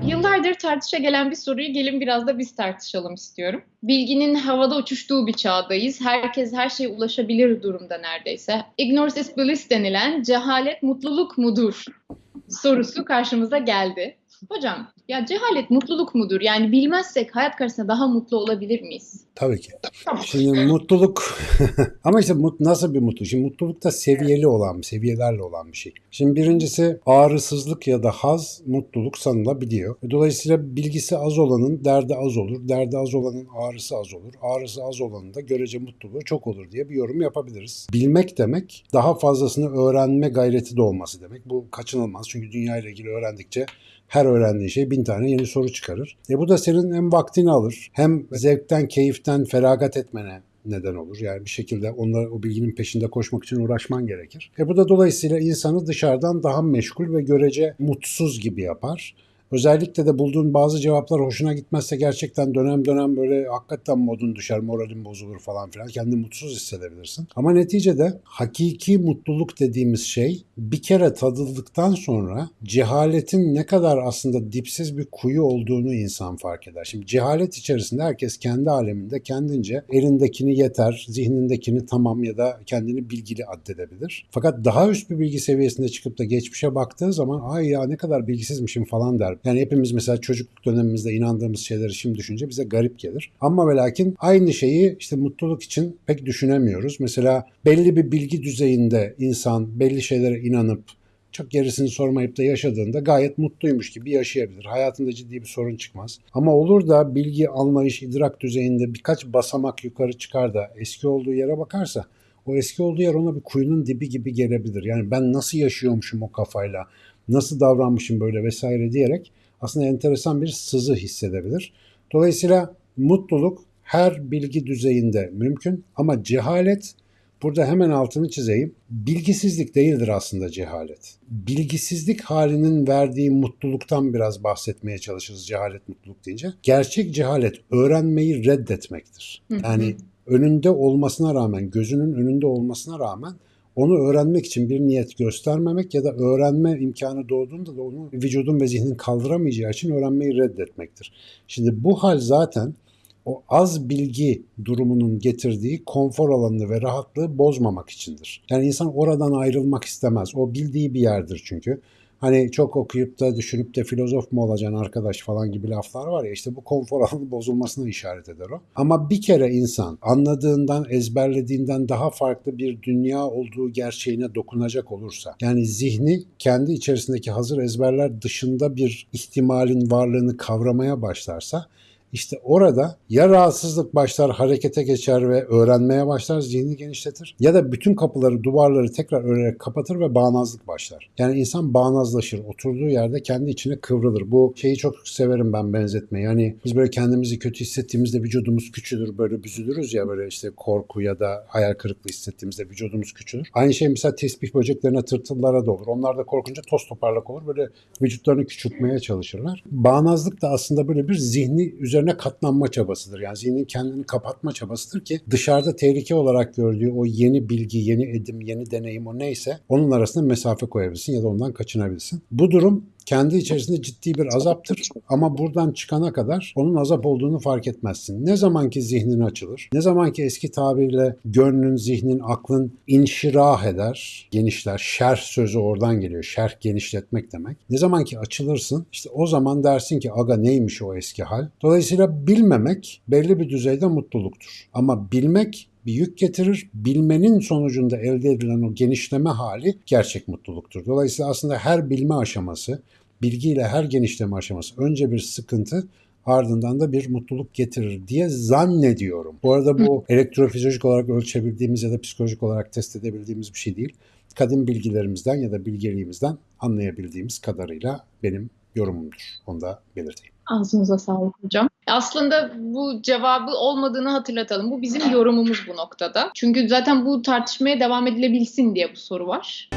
Yıllardır tartışa gelen bir soruyu gelin biraz da biz tartışalım istiyorum. Bilginin havada uçuştuğu bir çağdayız. Herkes her şeye ulaşabilir durumda neredeyse. Ignorance is bliss denilen cehalet mutluluk mudur sorusu karşımıza geldi. Hocam ya cehalet mutluluk mudur? Yani bilmezsek hayat karşısında daha mutlu olabilir miyiz? Tabii ki. Şimdi mutluluk ama işte mut, nasıl bir mutluluk? Şimdi mutluluk da seviyeli olan, seviyelerle olan bir şey. Şimdi birincisi ağrısızlık ya da haz mutluluk sanılabiliyor. Dolayısıyla bilgisi az olanın derdi az olur. Derdi az olanın ağrısı az olur. Ağrısı az olanın da görece mutluluğu çok olur diye bir yorum yapabiliriz. Bilmek demek daha fazlasını öğrenme gayreti de olması demek. Bu kaçınılmaz çünkü dünya ile ilgili öğrendikçe her öğrendiğin şey bin tane yeni soru çıkarır. E bu da senin hem vaktini alır hem zevkten, keyiften feragat etmene neden olur. Yani bir şekilde onlar o bilginin peşinde koşmak için uğraşman gerekir. E bu da dolayısıyla insanı dışarıdan daha meşgul ve görece mutsuz gibi yapar. Özellikle de bulduğun bazı cevaplar hoşuna gitmezse gerçekten dönem dönem böyle hakikaten modun düşer, moralin bozulur falan filan. Kendini mutsuz hissedebilirsin. Ama neticede hakiki mutluluk dediğimiz şey bir kere tadıldıktan sonra cehaletin ne kadar aslında dipsiz bir kuyu olduğunu insan fark eder. Şimdi cehalet içerisinde herkes kendi aleminde kendince elindekini yeter, zihnindekini tamam ya da kendini bilgili addedebilir. Fakat daha üst bir bilgi seviyesinde çıkıp da geçmişe baktığı zaman ay ya ne kadar bilgisizmişim falan der. Yani hepimiz mesela çocukluk dönemimizde inandığımız şeyleri şimdi düşünce bize garip gelir. Ama ve lakin aynı şeyi işte mutluluk için pek düşünemiyoruz. Mesela belli bir bilgi düzeyinde insan belli şeylere inanıp çok gerisini sormayıp da yaşadığında gayet mutluymuş gibi yaşayabilir. Hayatında ciddi bir sorun çıkmaz. Ama olur da bilgi, anlayış, idrak düzeyinde birkaç basamak yukarı çıkar da eski olduğu yere bakarsa o eski olduğu yer ona bir kuyunun dibi gibi gelebilir. Yani ben nasıl yaşıyormuşum o kafayla, nasıl davranmışım böyle vesaire diyerek aslında enteresan bir sızı hissedebilir. Dolayısıyla mutluluk her bilgi düzeyinde mümkün ama cehalet burada hemen altını çizeyim. Bilgisizlik değildir aslında cehalet. Bilgisizlik halinin verdiği mutluluktan biraz bahsetmeye çalışırız cehalet mutluluk deyince. Gerçek cehalet öğrenmeyi reddetmektir. Yani önünde olmasına rağmen, gözünün önünde olmasına rağmen onu öğrenmek için bir niyet göstermemek ya da öğrenme imkanı doğduğunda da onu vücudun ve zihnin kaldıramayacağı için öğrenmeyi reddetmektir. Şimdi bu hal zaten o az bilgi durumunun getirdiği konfor alanını ve rahatlığı bozmamak içindir. Yani insan oradan ayrılmak istemez. O bildiği bir yerdir çünkü. Hani çok okuyup da düşünüp de filozof mu olacaksın arkadaş falan gibi laflar var ya işte bu konfor alanı bozulmasına işaret eder o. Ama bir kere insan anladığından, ezberlediğinden daha farklı bir dünya olduğu gerçeğine dokunacak olursa yani zihni kendi içerisindeki hazır ezberler dışında bir ihtimalin varlığını kavramaya başlarsa işte orada ya rahatsızlık başlar, harekete geçer ve öğrenmeye başlar, zihni genişletir. Ya da bütün kapıları, duvarları tekrar örerek kapatır ve bağnazlık başlar. Yani insan bağnazlaşır. Oturduğu yerde kendi içine kıvrılır. Bu şeyi çok severim ben benzetmeyi. Yani biz böyle kendimizi kötü hissettiğimizde vücudumuz küçülür, böyle büzülürüz ya böyle işte korku ya da hayal kırıklığı hissettiğimizde vücudumuz küçülür. Aynı şey mesela tesbih böceklerine, tırtıllara da olur. Onlar da korkunca toz toparlak olur. Böyle vücutlarını küçültmeye çalışırlar. Bağnazlık da aslında böyle bir zihni üzerine katlanma çabasıdır. Yani zihnin kendini kapatma çabasıdır ki dışarıda tehlike olarak gördüğü o yeni bilgi, yeni edim, yeni deneyim o neyse onun arasında mesafe koyabilsin ya da ondan kaçınabilsin. Bu durum kendi içerisinde ciddi bir azaptır ama buradan çıkana kadar onun azap olduğunu fark etmezsin. Ne zaman ki zihnin açılır, ne zaman ki eski tabirle gönlün, zihnin, aklın inşirah eder, genişler. Şerh sözü oradan geliyor. Şerh genişletmek demek. Ne zaman ki açılırsın işte o zaman dersin ki aga neymiş o eski hal. Dolayısıyla bilmemek belli bir düzeyde mutluluktur. Ama bilmek bir yük getirir. Bilmenin sonucunda elde edilen o genişleme hali gerçek mutluluktur. Dolayısıyla aslında her bilme aşaması, bilgiyle her genişleme aşaması önce bir sıkıntı ardından da bir mutluluk getirir diye zannediyorum. Bu arada bu elektrofizyolojik olarak ölçebildiğimiz ya da psikolojik olarak test edebildiğimiz bir şey değil. Kadim bilgilerimizden ya da bilgeliğimizden anlayabildiğimiz kadarıyla benim yorumumdur. Onu da belirteyim. Ağzınıza sağlık hocam. Aslında bu cevabı olmadığını hatırlatalım. Bu bizim yorumumuz bu noktada. Çünkü zaten bu tartışmaya devam edilebilsin diye bu soru var.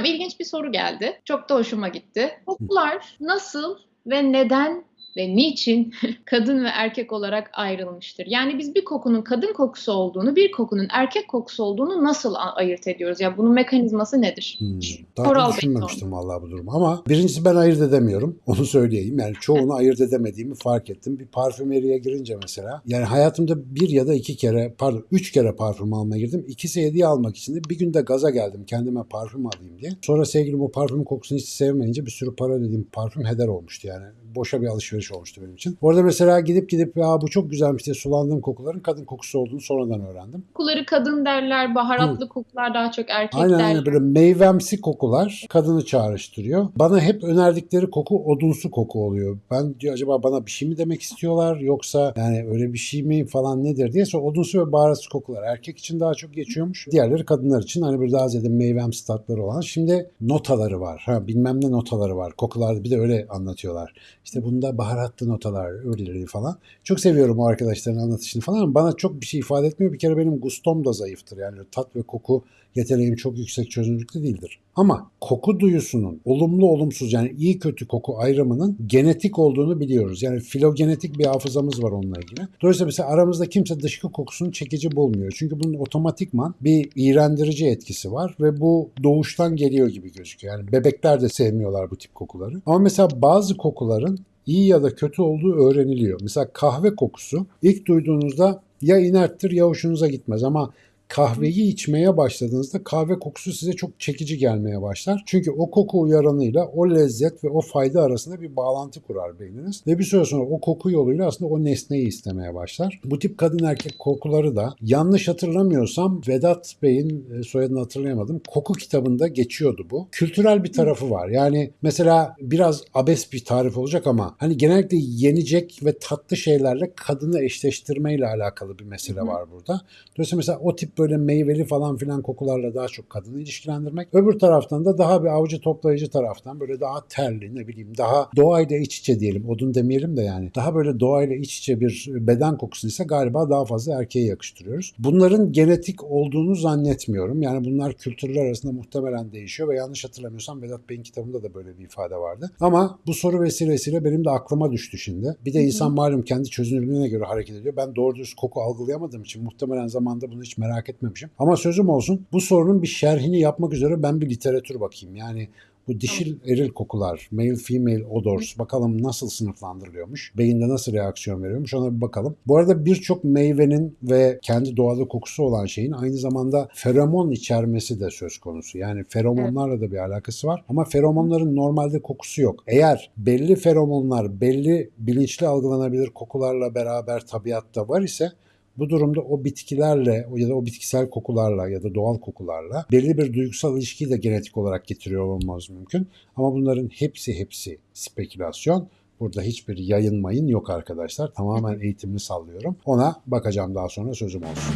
Hocam ilginç bir soru geldi. Çok da hoşuma gitti. Kokular nasıl ve neden ve niçin kadın ve erkek olarak ayrılmıştır? Yani biz bir kokunun kadın kokusu olduğunu, bir kokunun erkek kokusu olduğunu nasıl ayırt ediyoruz? Yani bunun mekanizması nedir? Hmm, daha Koral düşünmemiştim vallahi bu durumu. Ama birincisi ben ayırt edemiyorum. Onu söyleyeyim. Yani çoğunu ayırt edemediğimi fark ettim. Bir parfümeriye girince mesela. Yani hayatımda bir ya da iki kere pardon üç kere parfüm almaya girdim. İkisi hediye almak için de bir günde gaza geldim kendime parfüm alayım diye. Sonra sevgilim o parfüm kokusunu hiç sevmeyince bir sürü para ödediğim parfüm heder olmuştu yani. Boşa bir alışveriş olmuştu benim için. Orada mesela gidip gidip ya bu çok güzelmiş diye sulandığım kokuların kadın kokusu olduğunu sonradan öğrendim. Kokuları kadın derler, baharatlı kokular daha çok erkek Aynen derler. aynen böyle meyvemsi kokular kadını çağrıştırıyor. Bana hep önerdikleri koku odunsu koku oluyor. Ben diyor acaba bana bir şey mi demek istiyorlar yoksa yani öyle bir şey mi falan nedir diye sonra odunsu ve baharatsız kokular erkek için daha çok geçiyormuş. Diğerleri kadınlar için hani bir daha ziyade meyvemsi tatları olan. Şimdi notaları var. Ha bilmem ne notaları var. Kokularda bir de öyle anlatıyorlar. İşte bunda baharatlı notalar öyleleri falan. Çok seviyorum o arkadaşların anlatışını falan ama bana çok bir şey ifade etmiyor. Bir kere benim gustom da zayıftır. Yani tat ve koku yeteneğim çok yüksek çözünürlükte değildir. Ama koku duyusunun olumlu olumsuz yani iyi kötü koku ayrımının genetik olduğunu biliyoruz. Yani filogenetik bir hafızamız var onunla ilgili. Dolayısıyla mesela aramızda kimse dışkı kokusunu çekici bulmuyor. Çünkü bunun otomatikman bir iğrendirici etkisi var ve bu doğuştan geliyor gibi gözüküyor. Yani bebekler de sevmiyorlar bu tip kokuları. Ama mesela bazı kokuların iyi ya da kötü olduğu öğreniliyor. Mesela kahve kokusu ilk duyduğunuzda ya inerttir ya hoşunuza gitmez ama kahveyi içmeye başladığınızda kahve kokusu size çok çekici gelmeye başlar. Çünkü o koku uyaranıyla o lezzet ve o fayda arasında bir bağlantı kurar beyniniz. Ve bir süre sonra o koku yoluyla aslında o nesneyi istemeye başlar. Bu tip kadın erkek kokuları da yanlış hatırlamıyorsam Vedat Bey'in e, soyadını hatırlayamadım. Koku kitabında geçiyordu bu. Kültürel bir tarafı var. Yani mesela biraz abes bir tarif olacak ama hani genellikle yenecek ve tatlı şeylerle kadını eşleştirmeyle alakalı bir mesele var burada. Dolayısıyla mesela o tip böyle meyveli falan filan kokularla daha çok kadını ilişkilendirmek. Öbür taraftan da daha bir avcı toplayıcı taraftan böyle daha terli ne bileyim daha doğayla iç içe diyelim. Odun demeyelim de yani. Daha böyle doğayla iç içe bir beden kokusu ise galiba daha fazla erkeğe yakıştırıyoruz. Bunların genetik olduğunu zannetmiyorum. Yani bunlar kültürler arasında muhtemelen değişiyor ve yanlış hatırlamıyorsam Vedat Bey'in kitabında da böyle bir ifade vardı. Ama bu soru vesilesiyle benim de aklıma düştü şimdi. Bir de insan malum kendi çözünürlüğüne göre hareket ediyor. Ben doğru düz koku algılayamadığım için muhtemelen zamanda bunu hiç merak etmemişim. Ama sözüm olsun bu sorunun bir şerhini yapmak üzere ben bir literatür bakayım. Yani bu dişil eril kokular, male female odors bakalım nasıl sınıflandırılıyormuş, beyinde nasıl reaksiyon veriyormuş ona bir bakalım. Bu arada birçok meyvenin ve kendi doğada kokusu olan şeyin aynı zamanda feromon içermesi de söz konusu. Yani feromonlarla da bir alakası var ama feromonların normalde kokusu yok. Eğer belli feromonlar belli bilinçli algılanabilir kokularla beraber tabiatta var ise bu durumda o bitkilerle ya da o bitkisel kokularla ya da doğal kokularla belli bir duygusal ilişkiyi de genetik olarak getiriyor olmamız mümkün. Ama bunların hepsi hepsi spekülasyon. Burada hiçbir yayın mayın yok arkadaşlar. Tamamen eğitimli sallıyorum. Ona bakacağım daha sonra sözüm olsun.